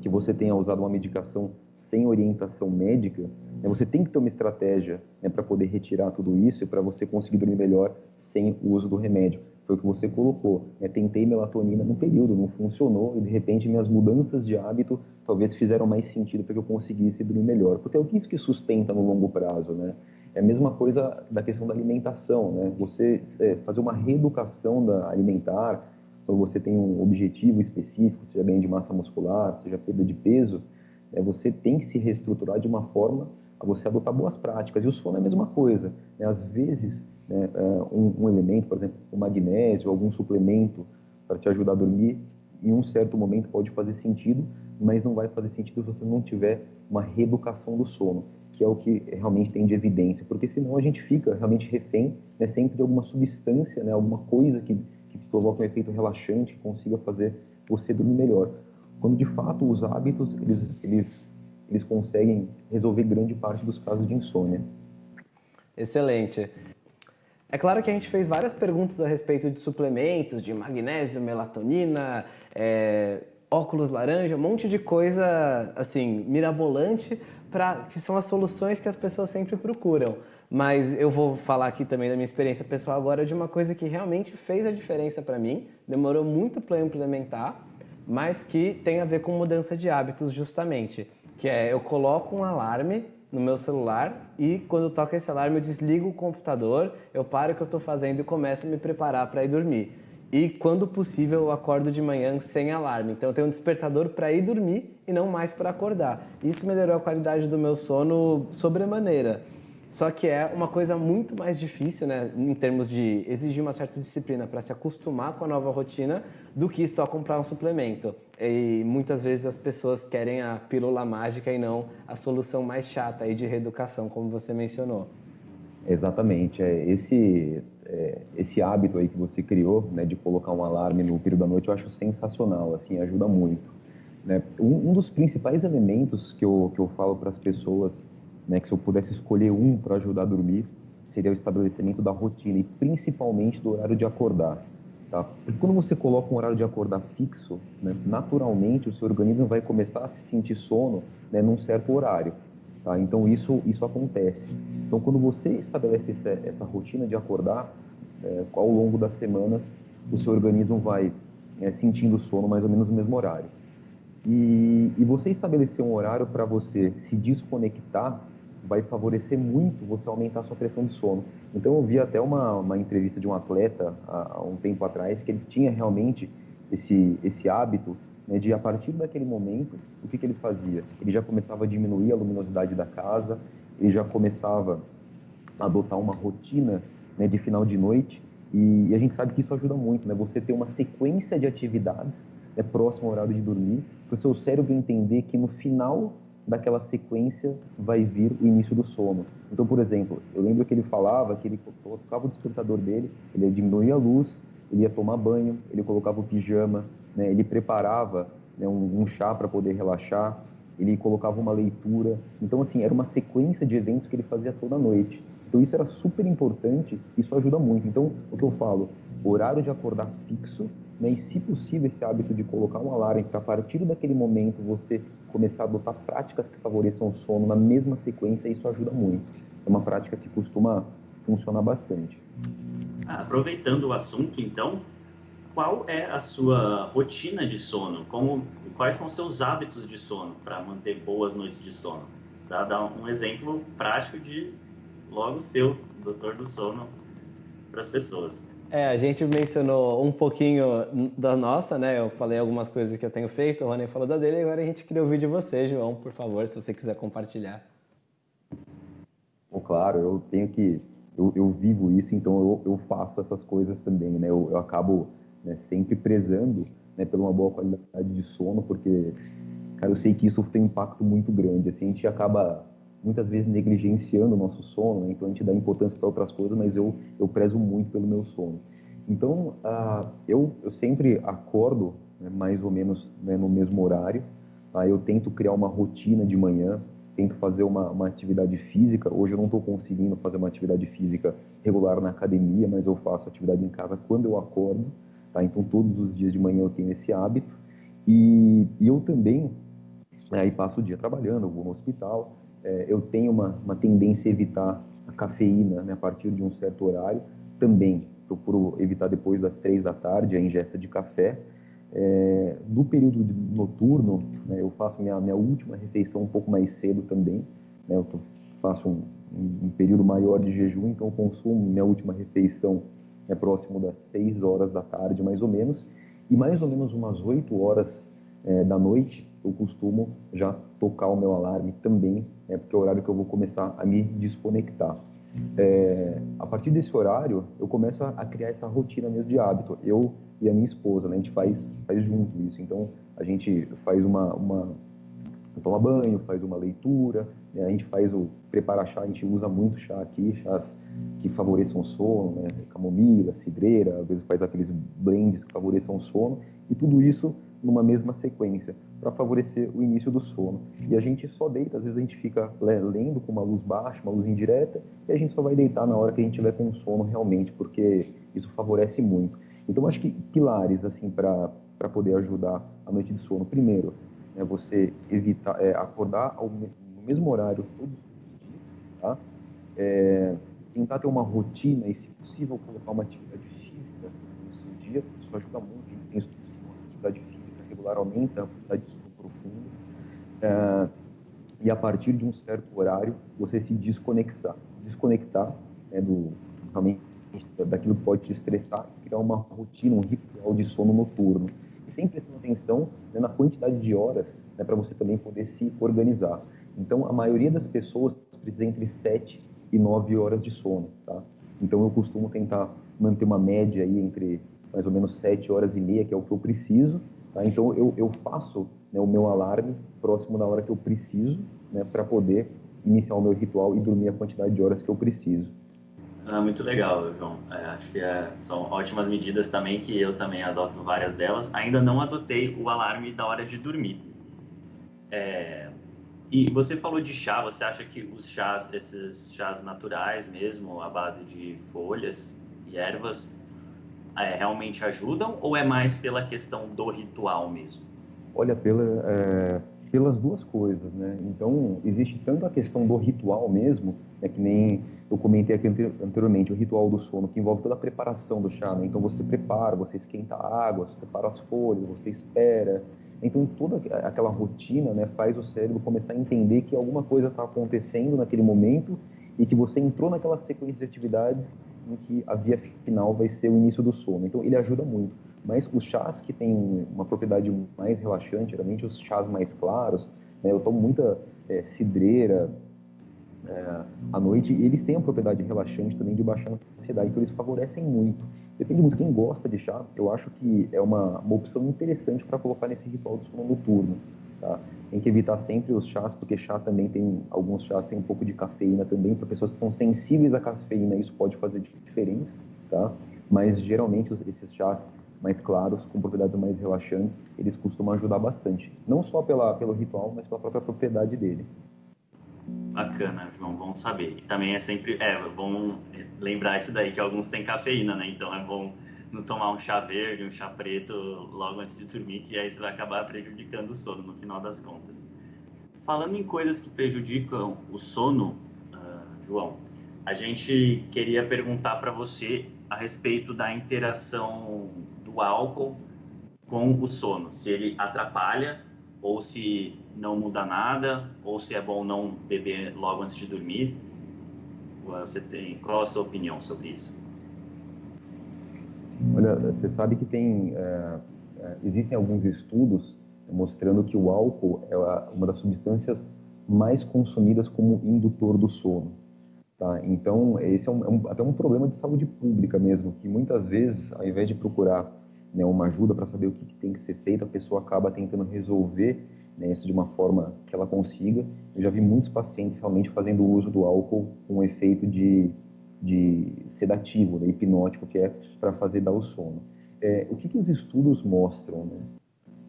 que você tenha usado uma medicação sem orientação médica, né, você tem que ter uma estratégia né, para poder retirar tudo isso e para você conseguir dormir melhor sem o uso do remédio. Foi o que você colocou. Né? Tentei melatonina num período, não funcionou e de repente minhas mudanças de hábito talvez fizeram mais sentido para que eu conseguisse dormir melhor. Porque é o que isso que sustenta no longo prazo, né? É a mesma coisa da questão da alimentação, né? Você é, fazer uma reeducação da alimentar, quando você tem um objetivo específico, seja ganho de massa muscular, seja perda de peso, é, você tem que se reestruturar de uma forma a você adotar boas práticas. E o sono é a mesma coisa. Né? Às vezes, né, é, um, um, elemento, por exemplo, o magnésio, algum suplemento para te ajudar a dormir, em um certo momento pode fazer sentido, mas não vai fazer sentido se você não tiver uma reeducação do sono que é o que realmente tem de evidência, porque senão a gente fica realmente refém né, sempre de alguma substância, né, alguma coisa que, que provoca um efeito relaxante, que consiga fazer você dormir melhor. Quando de fato os hábitos eles, eles, eles conseguem resolver grande parte dos casos de insônia. Excelente. É claro que a gente fez várias perguntas a respeito de suplementos, de magnésio, melatonina, é, óculos laranja, um monte de coisa assim mirabolante para que são as soluções que as pessoas sempre procuram. Mas eu vou falar aqui também da minha experiência pessoal agora de uma coisa que realmente fez a diferença para mim, demorou muito para implementar, mas que tem a ver com mudança de hábitos justamente, que é eu coloco um alarme no meu celular e quando toca esse alarme eu desligo o computador, eu paro o que eu estou fazendo e começo a me preparar para ir dormir. E quando possível eu acordo de manhã sem alarme. Então eu tenho um despertador para ir dormir e não mais para acordar. Isso melhorou a qualidade do meu sono sobremaneira. Só que é uma coisa muito mais difícil, né, em termos de exigir uma certa disciplina para se acostumar com a nova rotina, do que só comprar um suplemento. E muitas vezes as pessoas querem a pílula mágica e não a solução mais chata aí de reeducação, como você mencionou. Exatamente. É, esse é, esse hábito aí que você criou, né, de colocar um alarme no período da noite, eu acho sensacional, assim, ajuda muito. Né? Um, um dos principais elementos que eu, que eu falo para as pessoas, né, que se eu pudesse escolher um para ajudar a dormir, seria o estabelecimento da rotina e principalmente do horário de acordar. Tá? Porque quando você coloca um horário de acordar fixo, né, naturalmente o seu organismo vai começar a se sentir sono né, num certo horário. Tá? Então isso, isso acontece. Então quando você estabelece essa, essa rotina de acordar, é, ao longo das semanas o seu organismo vai é, sentindo sono mais ou menos no mesmo horário. E, e você estabelecer um horário para você se desconectar vai favorecer muito você aumentar a sua pressão de sono. Então eu vi até uma, uma entrevista de um atleta há, há um tempo atrás que ele tinha realmente esse, esse hábito né, de a partir daquele momento, o que, que ele fazia? Ele já começava a diminuir a luminosidade da casa, ele já começava a adotar uma rotina né, de final de noite, e, e, a gente sabe que isso ajuda muito, né? Você ter uma sequência de atividades né, próximo ao horário de dormir, para o seu cérebro entender que no final daquela sequência vai vir o início do sono. Então, por exemplo, eu lembro que ele falava que ele colocava o despertador dele, ele diminuía a luz, ele ia tomar banho, ele colocava o pijama, né? ele preparava né, um, um chá para poder relaxar, ele colocava uma leitura. Então, assim, era uma sequência de eventos que ele fazia toda noite. Então, isso era super importante, isso ajuda muito. Então, o que eu falo, horário de acordar fixo, né, e se possível esse hábito de colocar um alarme para a partir daquele momento você começar a adotar práticas que favoreçam o sono na mesma sequência, isso ajuda muito. É uma prática que costuma funciona bastante. Ah, aproveitando o assunto, então, qual é a sua rotina de sono? Como, quais são seus hábitos de sono para manter boas noites de sono? Para dar um exemplo prático de logo seu, doutor do sono, para as pessoas. É, a gente mencionou um pouquinho da nossa, né? Eu falei algumas coisas que eu tenho feito, o Rony falou da dele, agora a gente queria ouvir de você, João, por favor, se você quiser compartilhar. Bom, claro, eu tenho que. Eu, eu vivo isso, então eu, eu, faço essas coisas também, né? Eu, eu acabo né, sempre prezando né, por uma boa qualidade de sono, porque, cara, eu sei que isso tem um impacto muito grande. Assim, a gente acaba muitas vezes negligenciando o nosso sono, né? então a gente dá importância para outras coisas, mas eu, eu prezo muito pelo meu sono. Então, uh, eu, eu sempre acordo né, mais ou menos né, no mesmo horário, tá? eu tento criar uma rotina de manhã, tento fazer uma, uma atividade física. Hoje eu não estou conseguindo fazer uma atividade física regular na academia, mas eu faço atividade em casa quando eu acordo, tá? então todos os dias de manhã eu tenho esse hábito. E, e eu também, né, aí passo o dia trabalhando, vou no hospital, é, eu tenho uma, uma tendência a evitar a cafeína né, a partir de um certo horário. Também procuro evitar depois das três da tarde a ingesta de café. É, no período noturno, né, eu faço minha, minha última refeição um pouco mais cedo também. Né, eu faço um, um, período maior de jejum, então eu consumo minha última refeição é próximo das 6 horas da tarde, mais ou menos. E mais ou menos umas 8 horas é, da noite, eu costumo já tocar o meu alarme também, né, porque é o horário que eu vou começar a me desconectar. É, a partir desse horário, eu começo a, criar essa rotina mesmo de hábito. Eu e a minha esposa, né, a gente faz, faz junto isso. Então, a gente faz uma, uma toma banho, faz uma leitura, né, a gente faz o prepara chá, a gente usa muito chá aqui, chás que favoreçam o sono, né, camomila, cidreira, às vezes faz aqueles blends que favoreçam o sono, e tudo isso numa mesma sequência para favorecer o início do sono. E a gente só deita, às vezes a gente fica lendo com uma luz baixa, uma luz indireta, e a gente só vai deitar na hora que a gente tiver com sono realmente, porque isso favorece muito. Então, acho que pilares assim para poder ajudar a noite de sono. Primeiro, é você evitar é, acordar ao, no mesmo horário todos os dias, tá? É, tentar ter uma rotina e, se possível, colocar uma atividade física no seu dia. Isso ajuda muito. Tem uma atividade física regular aumenta a quantidade de sono profundo. É, e a partir de um certo horário, você se desconectar. Desconectar né, do, realmente, daquilo que pode te estressar criar uma rotina, um ritual de sono noturno. E sempre prestando atenção né, na quantidade de horas né, para você também poder se organizar. Então, a maioria das pessoas precisa entre 7 e 9 horas de sono. Tá? Então, eu costumo tentar manter uma média aí entre mais ou menos 7 horas e meia, que é o que eu preciso, Tá? Então eu, eu faço né, o meu alarme próximo da hora que eu preciso né, para poder iniciar o meu ritual e dormir a quantidade de horas que eu preciso. Ah, muito legal, João. É, acho que é, são ótimas medidas também que eu também adoto várias delas. Ainda não adotei o alarme da hora de dormir. É, e você falou de chá. Você acha que os chás, esses chás naturais mesmo, à base de folhas e ervas, é, realmente ajudam ou é mais pela questão do ritual mesmo? Olha, pela, é, pelas duas coisas, né? Então, existe tanto a questão do ritual mesmo, é que nem eu comentei aqui anteriormente, o ritual do sono, que envolve toda a preparação do chá, né? Então, você prepara, você esquenta a água, você separa as folhas, você espera. Então, toda aquela rotina né, faz o cérebro começar a entender que alguma coisa está acontecendo naquele momento e que você entrou naquela sequência de atividades em que a via final vai ser o início do sono. Então ele ajuda muito. Mas os chás que têm uma propriedade mais relaxante, geralmente os chás mais claros, né, eu tomo muita é, cidreira é, à noite, e eles têm a propriedade relaxante também de baixar a ansiedade, então eles favorecem muito. Depende muito quem gosta de chá, eu acho que é uma, uma opção interessante para colocar nesse ritual do sono noturno. Tá? Tem que evitar sempre os chás, porque chá também tem, alguns chás têm um pouco de cafeína também, para pessoas que são sensíveis à cafeína, isso pode fazer diferença, tá? Mas geralmente esses chás mais claros, com propriedades mais relaxantes, eles costumam ajudar bastante. Não só pela, pelo ritual, mas pela própria propriedade dele. Bacana, João, bom saber. E também é sempre, é bom lembrar isso daí, que alguns têm cafeína, né? Então é bom não tomar um chá verde, um chá preto logo antes de dormir, que aí você vai acabar prejudicando o sono no final das contas. Falando em coisas que prejudicam o sono, uh, João, a gente queria perguntar para você a respeito da interação do álcool com o sono, se ele atrapalha ou se não muda nada, ou se é bom não beber logo antes de dormir. Você tem qual a sua opinião sobre isso? Olha, você sabe que tem é, é existem alguns estudos mostrando que o álcool é uma das substâncias mais consumidas como indutor do sono. Tá? Então, esse é, um, é um, até um problema de saúde pública mesmo, que muitas vezes, ao invés de procurar né, uma ajuda para saber o que, que, tem que ser feito, a pessoa acaba tentando resolver né, isso de uma forma que ela consiga. Eu já vi muitos pacientes realmente fazendo uso do álcool com efeito de, de sedativo, né, hipnótico, que é para fazer dar o sono. É, o que, que os estudos mostram? Né?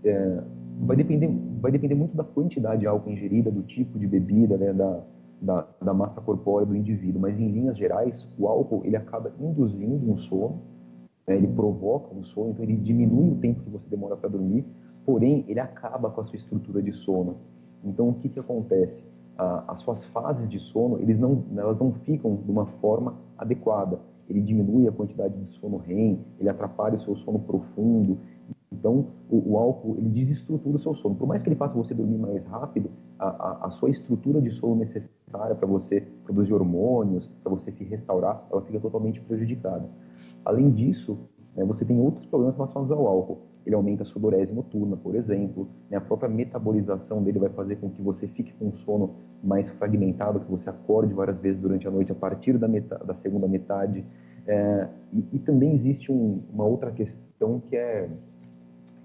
É, vai, depender, vai depender muito da quantidade de álcool ingerida, do tipo de bebida, né, da, da, da, massa corpórea do indivíduo, mas em linhas gerais, o álcool ele acaba induzindo um sono, né, ele provoca um sono, então ele diminui o tempo que você demora para dormir, porém ele acaba com a sua estrutura de sono. Então o que, que acontece? Ah, as suas fases de sono, eles não, elas não ficam de uma forma adequada. Ele diminui a quantidade de sono REM, ele atrapalha o seu sono profundo, então, o, o, álcool ele desestrutura o seu sono. Por mais que ele faça você dormir mais rápido, a, a, a sua estrutura de sono necessária para você produzir hormônios, para você se restaurar, ela fica totalmente prejudicada. Além disso, né, você tem outros problemas relacionados ao álcool. Ele aumenta a sudorese noturna, por exemplo. Né, a própria metabolização dele vai fazer com que você fique com um sono mais fragmentado, que você acorde várias vezes durante a noite a partir da, metade, da segunda metade. É, e, e, também existe um, uma outra questão que é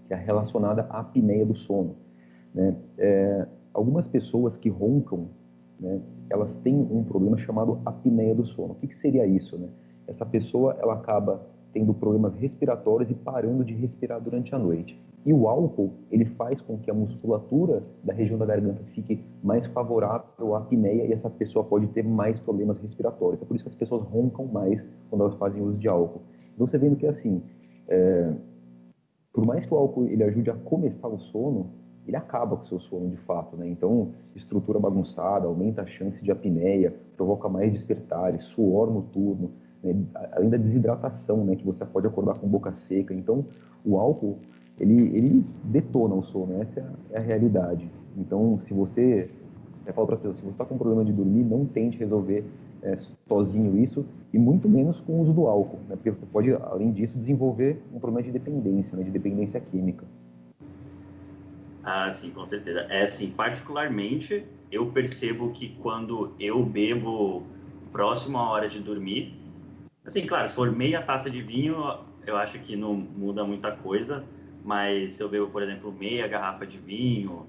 que é relacionada à apneia do sono. Né? É, algumas pessoas que roncam, né, elas têm um problema chamado apneia do sono. O que, que seria isso? Né? Essa pessoa ela acaba tendo problemas respiratórios e parando de respirar durante a noite. E o álcool, ele faz com que a musculatura da região da garganta fique mais favorável à apneia e essa pessoa pode ter mais problemas respiratórios. É por isso que as pessoas roncam mais quando elas fazem uso de álcool. Então você vendo que assim, é, por mais que o álcool ele ajude a começar o sono, ele acaba com o seu sono de fato, né? Então, estrutura bagunçada, aumenta a chance de apneia, provoca mais despertares, suor noturno, né? além da desidratação, né? Que você pode acordar com boca seca. Então, o álcool, ele, ele detona o sono, essa é a realidade. Então, se você, eu falo para as pessoas, se você está com problema de dormir, não tente resolver é, sozinho isso, e muito menos com o uso do álcool, né? porque você pode, além disso, desenvolver um problema de dependência, né? de dependência química. Ah, sim, com certeza. É assim, particularmente, eu percebo que quando eu bebo próximo à hora de dormir, assim, claro, se for meia taça de vinho, eu acho que não muda muita coisa, mas se eu bebo, por exemplo, meia garrafa de vinho,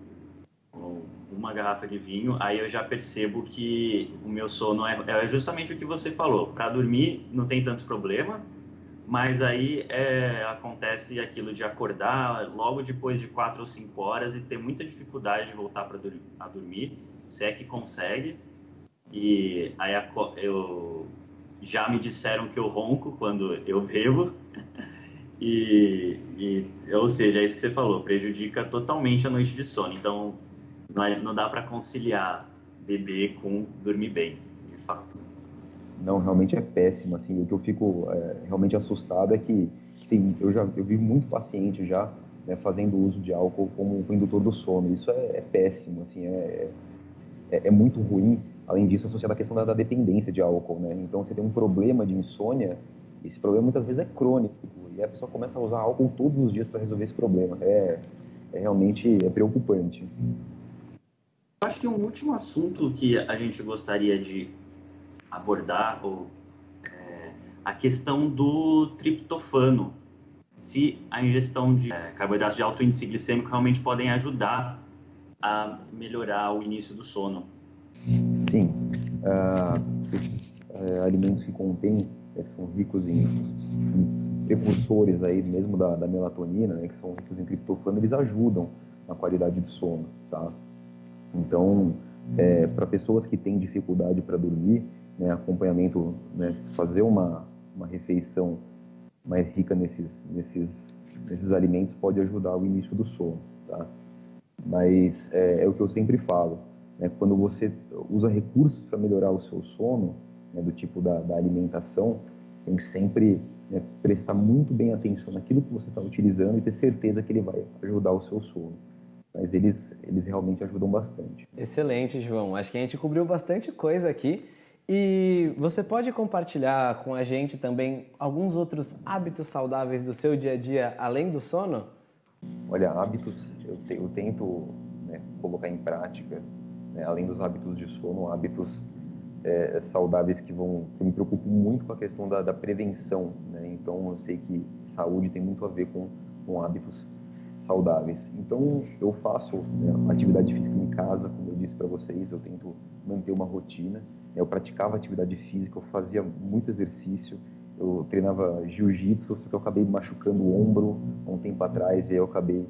ou uma garrafa de vinho, aí eu já percebo que o meu sono é, é justamente o que você falou. Para dormir não tem tanto problema, mas aí é, acontece aquilo de acordar logo depois de quatro ou cinco horas e ter muita dificuldade de voltar para a dormir, se é que consegue. E aí eu já me disseram que eu ronco quando eu bebo. E, e, ou seja, é isso que você falou, prejudica totalmente a noite de sono. Então, não, é, não dá para conciliar beber com dormir bem, de fato. Não, realmente é péssimo. Assim, o que eu fico é, realmente assustado é que tem, eu já eu vi muito paciente já né, fazendo uso de álcool como indutor do sono. Isso é, é péssimo, assim, é, é, é, muito ruim. Além disso, associado à questão da, da, dependência de álcool, né? Então, você tem um problema de insônia, esse problema muitas vezes é crônico e a pessoa começa a usar álcool todos os dias para resolver esse problema. É, é realmente é preocupante acho que um último assunto que a gente gostaria de abordar ou, é, a questão do triptofano. Se a ingestão de é, carboidratos de alto índice glicêmico realmente podem ajudar a melhorar o início do sono. Sim. Esses uh, alimentos que contêm, né, são ricos em, em, precursores aí mesmo da, da melatonina, né, que são ricos em triptofano, eles ajudam na qualidade do sono, tá? Então, é, para pessoas que têm dificuldade para dormir, né, acompanhamento, né, fazer uma, uma refeição mais rica nesses, nesses, nesses alimentos pode ajudar o início do sono, tá? Mas é, é o que eu sempre falo, né, quando você usa recursos para melhorar o seu sono, né, do tipo da, da, alimentação, tem que sempre né, prestar muito bem atenção naquilo que você está utilizando e ter certeza que ele vai ajudar o seu sono. Mas eles, eles realmente ajudam bastante. Excelente, João. Acho que a gente cobriu bastante coisa aqui. E você pode compartilhar com a gente também alguns outros hábitos saudáveis do seu dia a dia, além do sono? Olha, hábitos eu, te, eu tento né, colocar em prática, né, além dos hábitos de sono, hábitos é, saudáveis que vão. Eu me preocupo muito com a questão da, da prevenção. Né? Então, eu sei que saúde tem muito a ver com, com hábitos saudáveis. Então, eu faço né, atividade física em casa, como eu disse para vocês, eu tento manter uma rotina. Eu praticava atividade física, eu fazia muito exercício, eu treinava jiu-jitsu, só que eu acabei machucando o ombro há um tempo atrás e aí eu acabei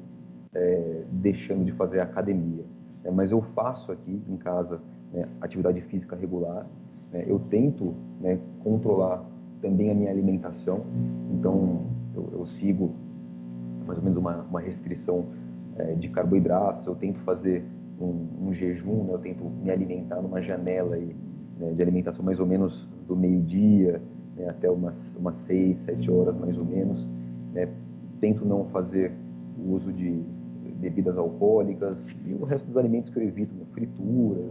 é, deixando de fazer academia. É, mas eu faço aqui em casa né, atividade física regular. Né, eu tento né, controlar também a minha alimentação, então eu, eu sigo mais ou menos uma, uma restrição é, de carboidratos, eu tento fazer um, um jejum, né, eu tento me alimentar numa janela aí, né, de alimentação mais ou menos do meio-dia né, até umas, umas seis, sete horas mais ou menos. Né, tento não fazer o uso de bebidas alcoólicas e o resto dos alimentos que eu evito, frituras,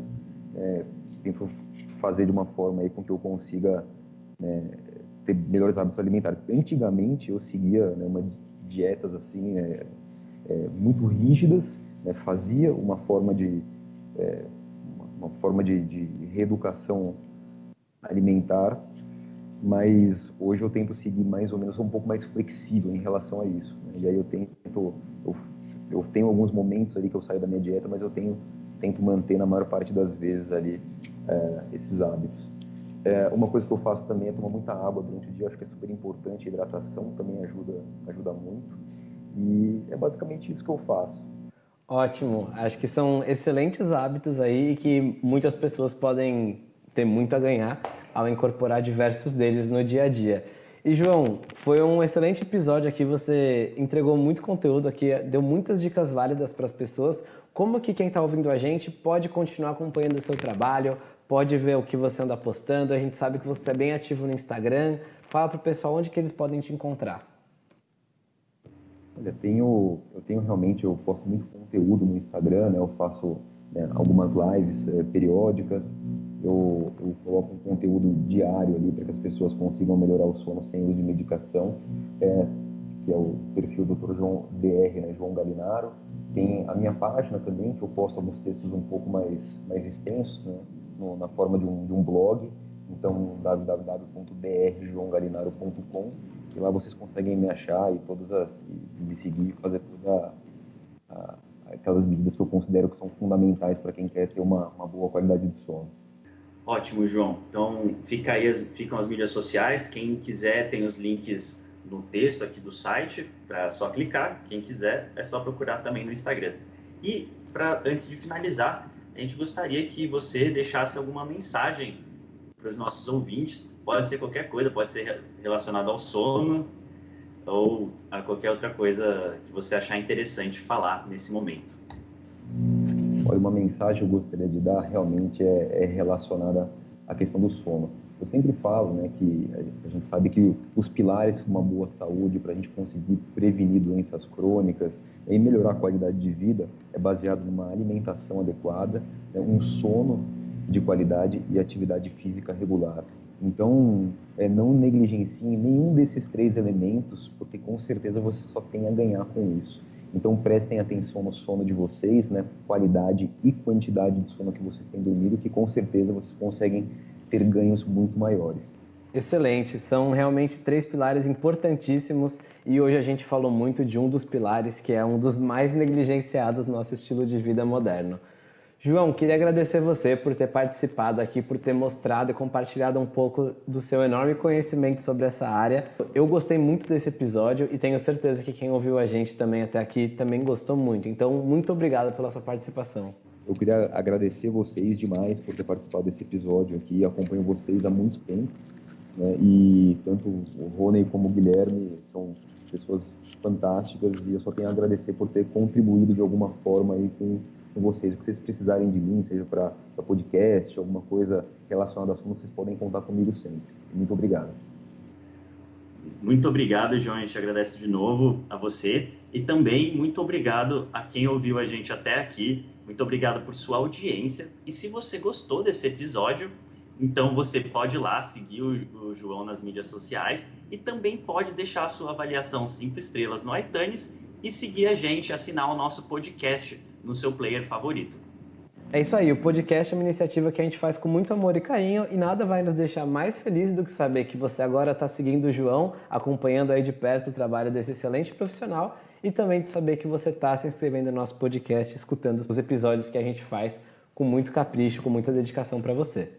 é, tento fazer de uma forma aí com que eu consiga né, ter melhores hábitos alimentares. Antigamente eu seguia né, uma dietas assim é, é, muito rígidas, né, fazia uma forma de é, uma forma de, de, reeducação alimentar, mas hoje eu tento seguir mais ou menos um pouco mais flexível em relação a isso. Né? E aí eu tento eu, eu tenho alguns momentos ali que eu saio da minha dieta, mas eu tenho tento manter na maior parte das vezes ali é, esses hábitos. É, uma coisa que eu faço também é tomar muita água durante o dia, acho que é super importante, a hidratação também ajuda, ajuda muito. E é basicamente isso que eu faço. Ótimo, acho que são excelentes hábitos aí que muitas pessoas podem ter muito a ganhar ao incorporar diversos deles no dia a dia. E João, foi um excelente episódio aqui, você entregou muito conteúdo aqui, deu muitas dicas válidas para as pessoas, como que quem está ouvindo a gente pode continuar acompanhando o seu trabalho, pode ver o que você anda postando, a gente sabe que você é bem ativo no Instagram, fala para o pessoal onde que eles podem te encontrar. Olha, tenho, eu tenho realmente, eu posto muito conteúdo no Instagram, né? eu faço né, algumas lives é, periódicas, eu, eu, coloco um conteúdo diário ali para que as pessoas consigam melhorar o sono sem uso de medicação, é, que é o perfil do Dr. João DR, né, João Galinaro. Tem a minha página também, que eu posto alguns textos um pouco mais, mais extensos, né, no, na forma de um, de um blog, então www.drjoãogalinaro.com e lá vocês conseguem me achar e todas as, e me seguir fazer todas aquelas medidas que eu considero que são fundamentais para quem quer ter uma, uma boa qualidade de sono. Ótimo, João. Então, fica aí, ficam as mídias sociais. Quem quiser tem os links no texto aqui do site, para só clicar. Quem quiser, é só procurar também no Instagram. E, pra, antes de finalizar, a gente gostaria que você deixasse alguma mensagem para os nossos ouvintes. Pode ser qualquer coisa, pode ser relacionado ao sono ou a qualquer outra coisa que você achar interessante falar nesse momento. Olha, uma mensagem que eu gostaria de dar realmente é, é relacionada à questão do sono. Eu sempre falo né, que a gente sabe que os pilares para uma boa saúde, para a gente conseguir prevenir doenças crônicas e melhorar a qualidade de vida, é baseado numa alimentação adequada, né, um sono de qualidade e atividade física regular. Então, é, não negligencie nenhum desses três elementos, porque com certeza você só tem a ganhar com isso. Então prestem atenção no sono de vocês, né? Qualidade e quantidade de sono que vocês têm dormido, que com certeza vocês conseguem ter ganhos muito maiores. Excelente, são realmente três pilares importantíssimos e hoje a gente falou muito de um dos pilares que é um dos mais negligenciados no nosso estilo de vida moderno. João, queria agradecer você por ter participado aqui, por ter mostrado e compartilhado um pouco do seu enorme conhecimento sobre essa área. Eu gostei muito desse episódio e tenho certeza que quem ouviu a gente também até aqui também gostou muito. Então, muito obrigado pela sua participação. Eu queria agradecer vocês demais por ter participado desse episódio aqui. Acompanho vocês há muito tempo. Né? E tanto o Rony como o Guilherme são pessoas fantásticas e eu só tenho a agradecer por ter contribuído de alguma forma aí com com vocês. O que vocês precisarem de mim, seja para podcast, alguma coisa relacionada a assunto, vocês podem contar comigo sempre. Muito obrigado. Muito obrigado, João. A gente agradece de novo a você e também muito obrigado a quem ouviu a gente até aqui. Muito obrigado por sua audiência. E se você gostou desse episódio, então você pode ir lá seguir o, o João nas mídias sociais e também pode deixar a sua avaliação 5 estrelas no iTunes e seguir a gente, assinar o nosso podcast no seu player favorito. É isso aí, o podcast é uma iniciativa que a gente faz com muito amor e carinho e nada vai nos deixar mais felizes do que saber que você agora está seguindo o João, acompanhando aí de perto o trabalho desse excelente profissional e também de saber que você está se inscrevendo no nosso podcast, escutando os episódios que a gente faz com muito capricho, com muita dedicação para você.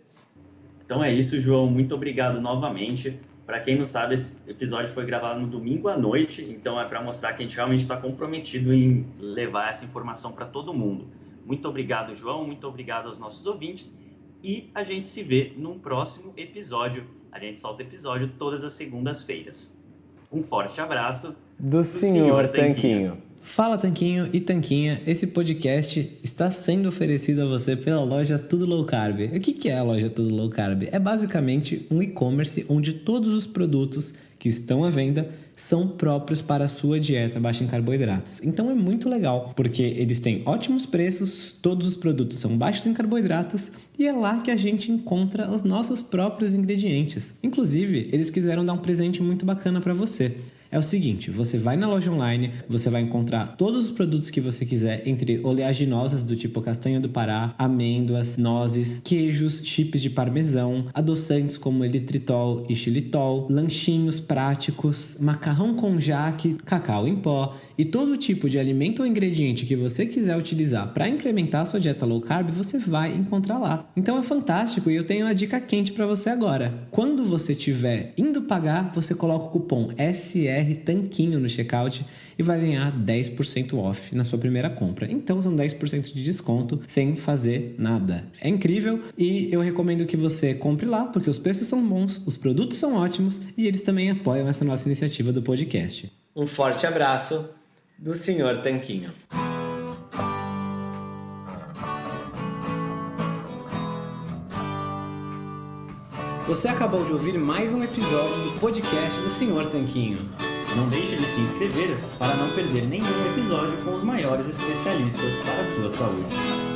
Então é isso, João. Muito obrigado novamente. Para quem não sabe, esse episódio foi gravado no domingo à noite, então é para mostrar que a gente realmente está comprometido em levar essa informação para todo mundo. Muito obrigado, João. Muito obrigado aos nossos ouvintes. E a gente se vê num próximo episódio. A gente solta episódio todas as segundas-feiras. Um forte abraço do, do senhor, senhor Tanquinho. Tanquinho. Fala Tanquinho e Tanquinha, esse podcast está sendo oferecido a você pela loja Tudo Low Carb. O que é a loja Tudo Low Carb? É basicamente um e-commerce onde todos os produtos que estão à venda são próprios para a sua dieta baixa em carboidratos. Então é muito legal, porque eles têm ótimos preços, todos os produtos são baixos em carboidratos e é lá que a gente encontra os nossos próprios ingredientes. Inclusive, eles quiseram dar um presente muito bacana para você é o seguinte: você vai na loja online, você vai encontrar todos os produtos que você quiser, entre oleaginosas do tipo castanha do Pará, amêndoas, nozes, queijos, chips de parmesão, adoçantes como elitritol e xilitol, lanchinhos práticos, macarrão com jaque, cacau em pó e todo tipo de alimento ou ingrediente que você quiser utilizar para incrementar a sua dieta low carb, você vai encontrar lá. Então é fantástico e eu tenho uma dica quente para você agora. Quando você estiver indo pagar, você coloca o cupom SR BR Tanquinho no checkout e vai ganhar 10% off na sua primeira compra. Então são 10% de desconto sem fazer nada. É incrível e eu recomendo que você compre lá porque os preços são bons, os produtos são ótimos e eles também apoiam essa nossa iniciativa do podcast. Um forte abraço do Senhor Tanquinho. Você acabou de ouvir mais um episódio do podcast do Senhor Tanquinho. Não deixe de se inscrever para não perder nenhum episódio com os maiores especialistas para a sua saúde.